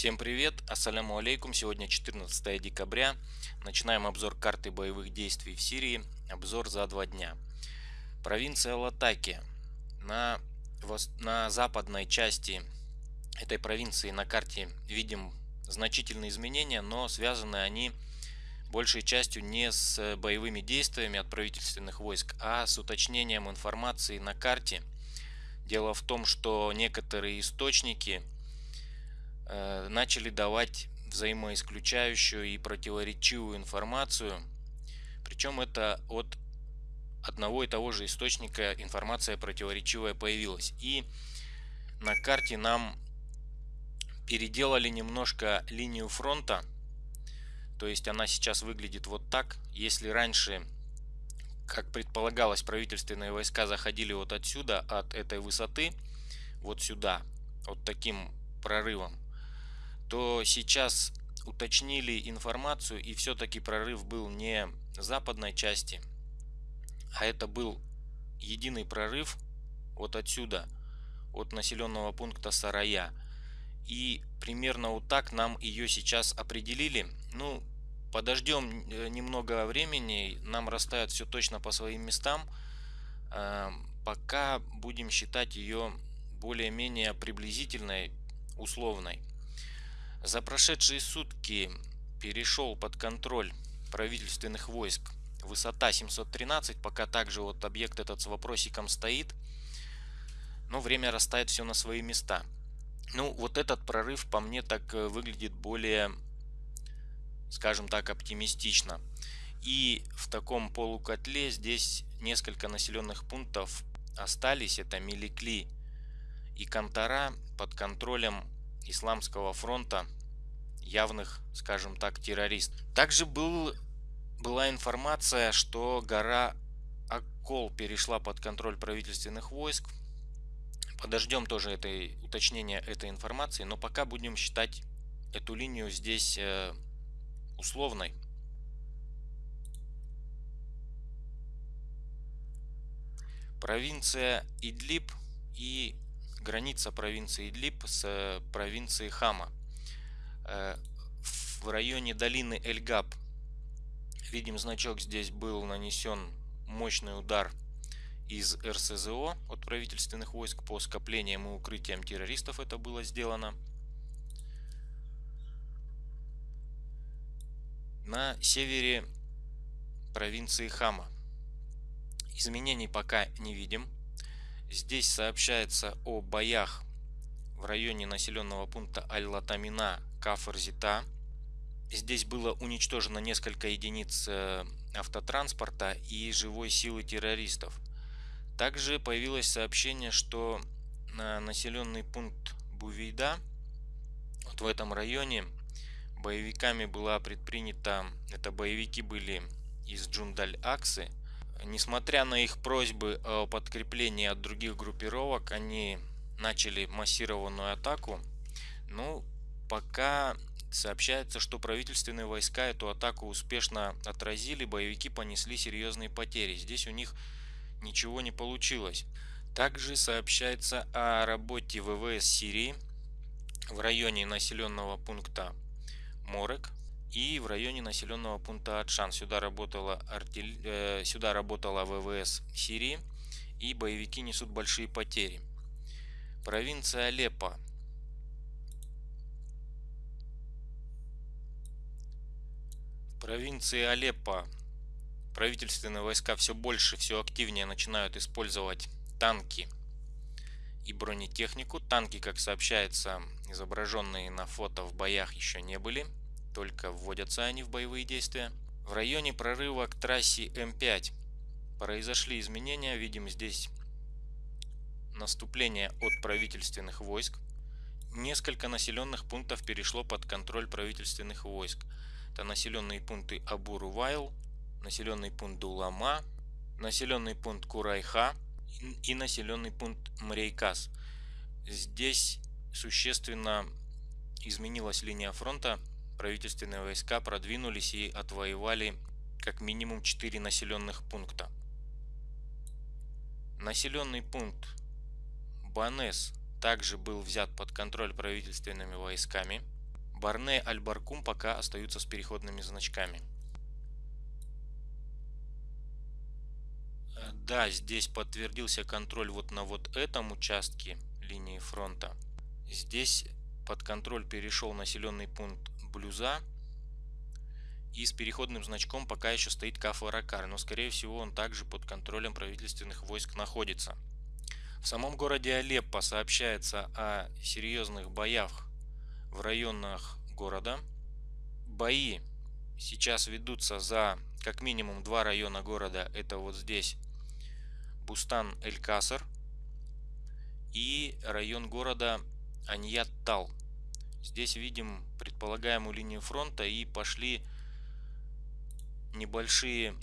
Всем привет, ассаляму алейкум. Сегодня 14 декабря. Начинаем обзор карты боевых действий в Сирии. Обзор за два дня. Провинция Латакия. На, на западной части этой провинции на карте видим значительные изменения, но связаны они большей частью не с боевыми действиями от правительственных войск, а с уточнением информации на карте. Дело в том, что некоторые источники – начали давать взаимоисключающую и противоречивую информацию. Причем это от одного и того же источника информация противоречивая появилась. И на карте нам переделали немножко линию фронта. То есть она сейчас выглядит вот так. Если раньше, как предполагалось, правительственные войска заходили вот отсюда, от этой высоты, вот сюда, вот таким прорывом, то сейчас уточнили информацию и все-таки прорыв был не западной части, а это был единый прорыв вот отсюда, от населенного пункта Сарая. И примерно вот так нам ее сейчас определили. Ну, подождем э, немного времени, нам расставят все точно по своим местам. Э, пока будем считать ее более-менее приблизительной, условной. За прошедшие сутки перешел под контроль правительственных войск высота 713, пока также вот объект этот с вопросиком стоит, но время расставит все на свои места. Ну, вот этот прорыв по мне так э, выглядит более, скажем так, оптимистично. И в таком полукотле здесь несколько населенных пунктов остались. Это Меликли и Кантара под контролем Исламского фронта явных, скажем так, террористов. Также был, была информация, что гора Аккол перешла под контроль правительственных войск. Подождем тоже этой, уточнения этой информации, но пока будем считать эту линию здесь э, условной. Провинция Идлиб и граница провинции Идлиб с э, провинцией Хама. Э, в районе долины Эльгаб видим значок здесь был нанесен мощный удар из РСЗО от правительственных войск по скоплениям и укрытиям террористов это было сделано. На севере провинции Хама изменений пока не видим. Здесь сообщается о боях в районе населенного пункта Аль-Латамина Кафарзита. Здесь было уничтожено несколько единиц э, автотранспорта и живой силы террористов. Также появилось сообщение, что на населенный пункт Бувейда, вот в этом районе, боевиками была предпринята, это боевики были из Джунд аль-Аксы, Несмотря на их просьбы о подкреплении от других группировок, они начали массированную атаку. Ну, пока сообщается, что правительственные войска эту атаку успешно отразили, боевики понесли серьезные потери. Здесь у них ничего не получилось. Также сообщается о работе ВВС Сирии в районе населенного пункта Морек и в районе населенного пункта Атшан. Сюда работала, артиль... э, сюда работала ВВС Сирии и боевики несут большие потери. Провинция Алеппо. В провинции Алеппо правительственные войска все больше, все активнее начинают использовать танки и бронетехнику. Танки, как сообщается, изображенные на фото в боях еще не были только вводятся они в боевые действия. В районе прорыва к трассе М5 произошли изменения. Видим здесь наступление от правительственных войск. Несколько населенных пунктов перешло под контроль правительственных войск. Это населенные пункты Абурувайл, населенный пункт Дулама, населенный пункт Курайха и населенный пункт Мрейкас. Здесь существенно изменилась линия фронта правительственные войска продвинулись и отвоевали как минимум 4 населенных пункта. Населенный пункт Банес также был взят под контроль правительственными войсками. Барне, Аль-Баркум пока остаются с переходными значками. Да, здесь подтвердился контроль вот на вот этом участке линии фронта. Здесь под контроль перешел населенный пункт Блюза. И с переходным значком пока еще стоит Кафа-Ракар, но скорее всего он также под контролем правительственных войск находится. В самом городе Алеппо сообщается о серьезных боях в районах города. Бои сейчас ведутся за как минимум два района города. Это вот здесь Бустан-Эль-Каср и район города Аньят-Тал. Здесь видим предполагаемую линию фронта и пошли небольшие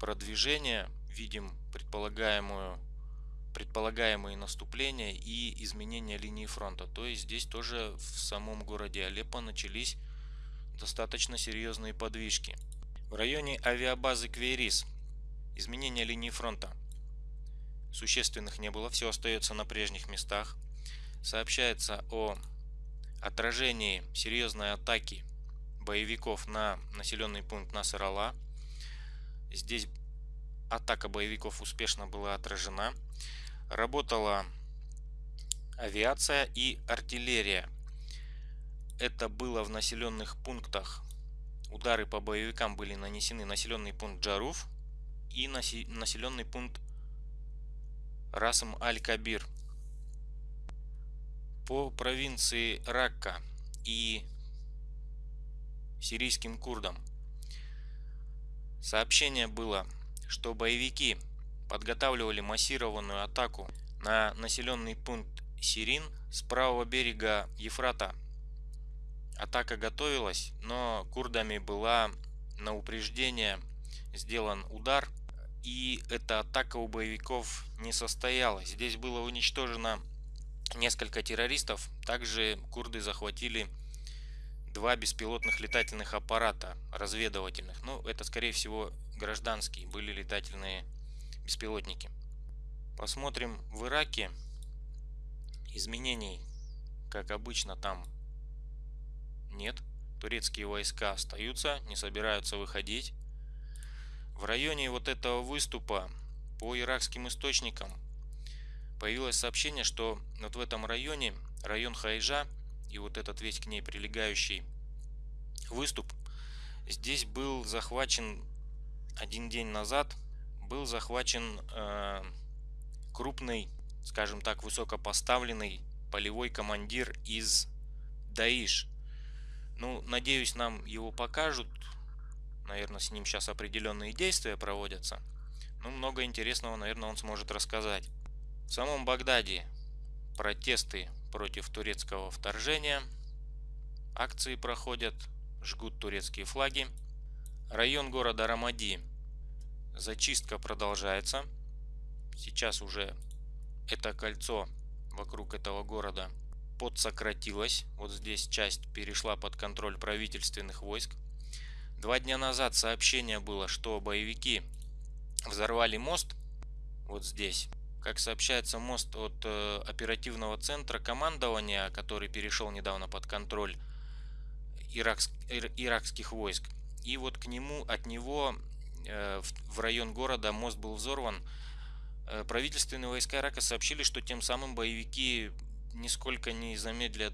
продвижения. Видим предполагаемую предполагаемые наступления и изменения линии фронта. То есть здесь тоже в самом городе Алеппо начались достаточно серьезные подвижки. В районе авиабазы Квейрис изменения линии фронта существенных не было, все остается на прежних местах. Сообщается о отражении серьезной атаки боевиков на населенный пункт Насарала. Здесь атака боевиков успешно была отражена. Работала авиация и артиллерия. Это было в населенных пунктах. Удары по боевикам были нанесены населенный пункт Джаруф и населенный пункт Расм Аль-Кабир. По провинции Ракка и сирийским курдам. Сообщение было, что боевики подготавливали массированную атаку на населенный пункт Сирин с правого берега Ефрата. Атака готовилась, но курдами была на упреждение сделан удар – и эта атака у боевиков не состоялась. Здесь было уничтожено несколько террористов. Также курды захватили два беспилотных летательных аппарата разведывательных. Ну, это, скорее всего, гражданские были летательные беспилотники. Посмотрим в Ираке. Изменений, как обычно, там нет. Турецкие войска остаются, не собираются выходить. В районе вот этого выступа по иракским источникам появилось сообщение, что вот в этом районе, район Хайжа и вот этот весь к ней прилегающий выступ, здесь был захвачен один день назад, был захвачен э, крупный, скажем так, высокопоставленный полевой командир из Даиш. Ну, надеюсь, нам его покажут Наверное, с ним сейчас определенные действия проводятся. Ну, много интересного, наверное, он сможет рассказать. В самом Багдаде протесты против турецкого вторжения. Акции проходят, жгут турецкие флаги. Район города Рамади. Зачистка продолжается. Сейчас уже это кольцо вокруг этого города подсократилось. Вот здесь часть перешла под контроль правительственных войск. Два дня назад сообщение было, что боевики взорвали мост вот здесь. Как сообщается, мост от э, оперативного центра командования, который перешел недавно под контроль иракск, ир, иракских войск. И вот к нему, от него э, в, район города мост был взорван. Э, правительственные войска Ирака сообщили, что тем самым боевики нисколько не замедлят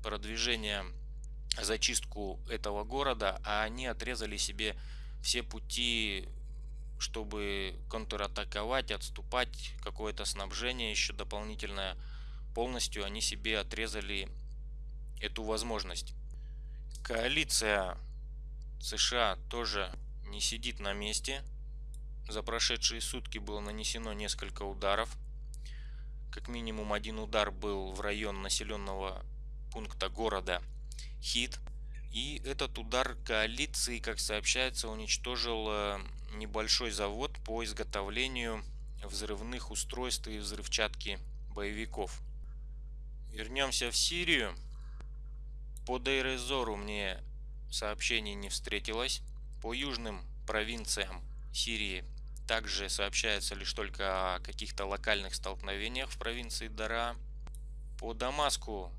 продвижение зачистку этого города, а они отрезали себе все пути, чтобы контратаковать, отступать, какое-то снабжение еще дополнительное. Полностью они себе отрезали эту возможность. Коалиция США тоже не сидит на месте. За прошедшие сутки было нанесено несколько ударов. Как минимум один удар был в район населенного пункта города хит. И этот удар коалиции, как сообщается, уничтожил э, небольшой завод по изготовлению взрывных устройств и взрывчатки боевиков. Вернемся в Сирию. По Дейрезору мне сообщений не встретилось. По южным провинциям Сирии также сообщается лишь только о каких-то локальных столкновениях в провинции Дара. По Дамаску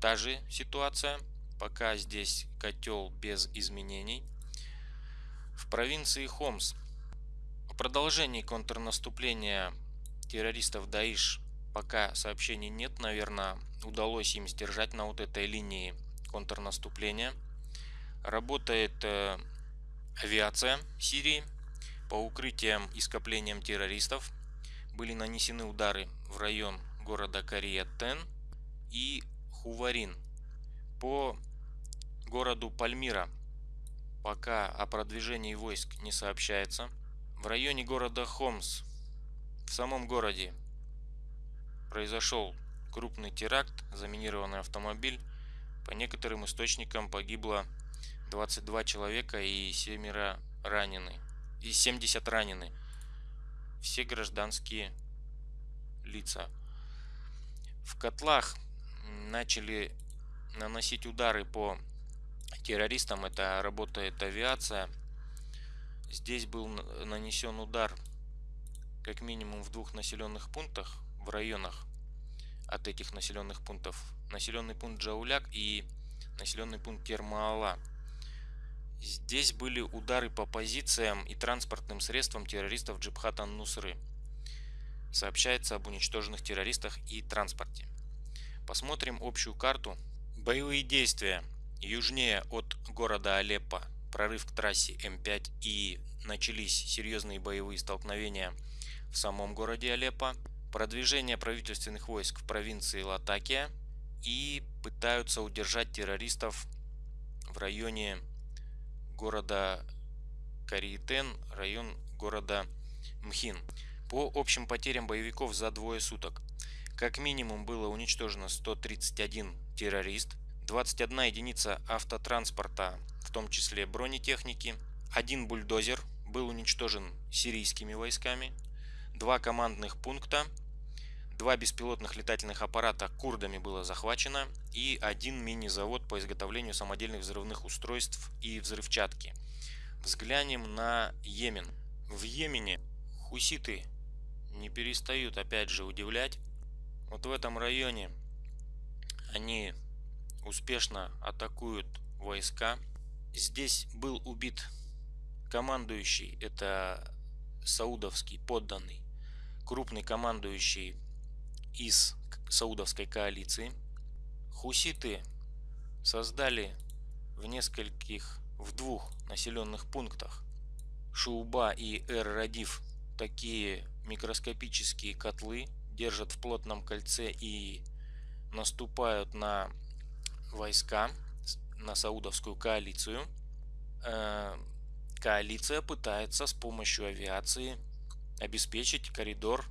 та же ситуация. Пока здесь котел без изменений. В провинции Хомс в продолжении контрнаступления террористов Даиш пока сообщений нет. Наверное, удалось им сдержать на вот этой линии контрнаступления. Работает э, авиация Сирии по укрытиям и скоплениям террористов. Были нанесены удары в район города Кария-Тен и Хуварин. По городу Пальмира пока о продвижении войск не сообщается. В районе города Хомс, в самом городе, произошел крупный теракт, заминированный автомобиль. По некоторым источникам погибло 22 человека и 7 ранены. И 70 ранены. Все гражданские лица. В котлах начали наносить удары по террористам. Это работает авиация. Здесь был нанесен удар как минимум в двух населенных пунктах, в районах от этих населенных пунктов. Населенный пункт Джауляк и населенный пункт Термаала. Здесь были удары по позициям и транспортным средствам террористов Джибхата Нусры. Сообщается об уничтоженных террористах и транспорте. Посмотрим общую карту. Боевые действия южнее от города Алеппо, прорыв к трассе М5 и начались серьезные боевые столкновения в самом городе Алеппо. Продвижение правительственных войск в провинции Латакия и пытаются удержать террористов в районе города Кариетен, район города Мхин. По общим потерям боевиков за двое суток как минимум было уничтожено 131 террорист, 21 единица автотранспорта, в том числе бронетехники, один бульдозер был уничтожен сирийскими войсками, два командных пункта Два беспилотных летательных аппарата курдами было захвачено и один мини-завод по изготовлению самодельных взрывных устройств и взрывчатки. Взглянем на Йемен. В Йемене хуситы не перестают опять же удивлять. Вот в этом районе они успешно атакуют войска. Здесь был убит командующий, это саудовский подданный, крупный командующий из саудовской коалиции. Хуситы создали в нескольких, в двух населенных пунктах Шууба и Эр-Радиф такие микроскопические котлы, держат в плотном кольце и наступают на войска, на саудовскую коалицию. Э, коалиция пытается с помощью авиации обеспечить коридор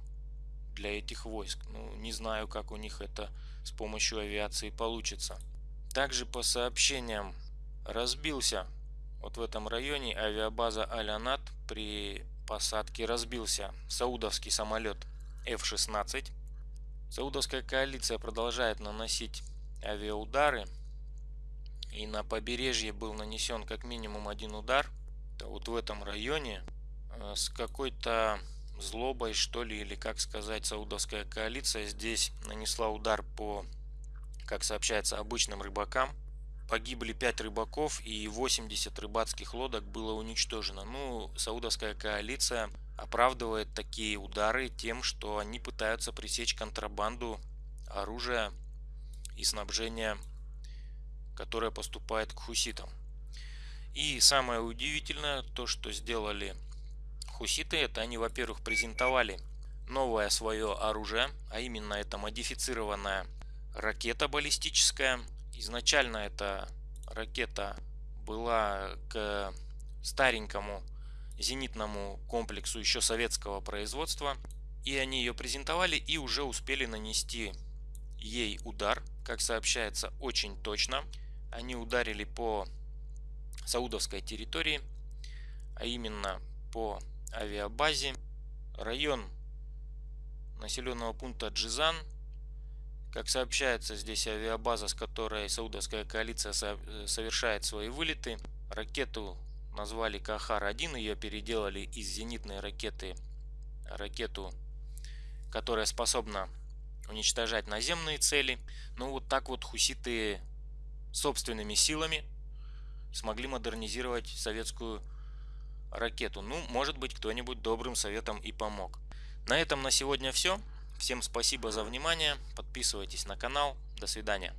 для этих войск. Ну, не знаю, как у них это с помощью авиации получится. Также по сообщениям разбился вот в этом районе авиабаза Алянат при посадке разбился саудовский самолет F-16. Саудовская коалиция продолжает наносить авиаудары. И на побережье был нанесен как минимум один удар. Это вот в этом районе э, с какой-то злобой, что ли, или как сказать, саудовская коалиция здесь нанесла удар по, как сообщается, обычным рыбакам. Погибли 5 рыбаков и 80 рыбацких лодок было уничтожено. Ну, саудовская коалиция оправдывает такие удары тем, что они пытаются пресечь контрабанду оружия и снабжения, которое поступает к хуситам. И самое удивительное, то, что сделали Хуситы это они, во-первых, презентовали новое свое оружие, а именно это модифицированная ракета баллистическая. Изначально эта ракета была к старенькому зенитному комплексу еще советского производства. И они ее презентовали и уже успели нанести ей удар, как сообщается, очень точно. Они ударили по саудовской территории, а именно по авиабазе. Район населенного пункта Джизан. Как сообщается, здесь авиабаза, с которой саудовская коалиция совершает свои вылеты. Ракету назвали Кахар-1, ее переделали из зенитной ракеты ракету, которая способна уничтожать наземные цели. Ну вот так вот хуситы собственными силами смогли модернизировать советскую ракету. Ну, может быть, кто-нибудь добрым советом и помог. На этом на сегодня все. Всем спасибо за внимание. Подписывайтесь на канал. До свидания.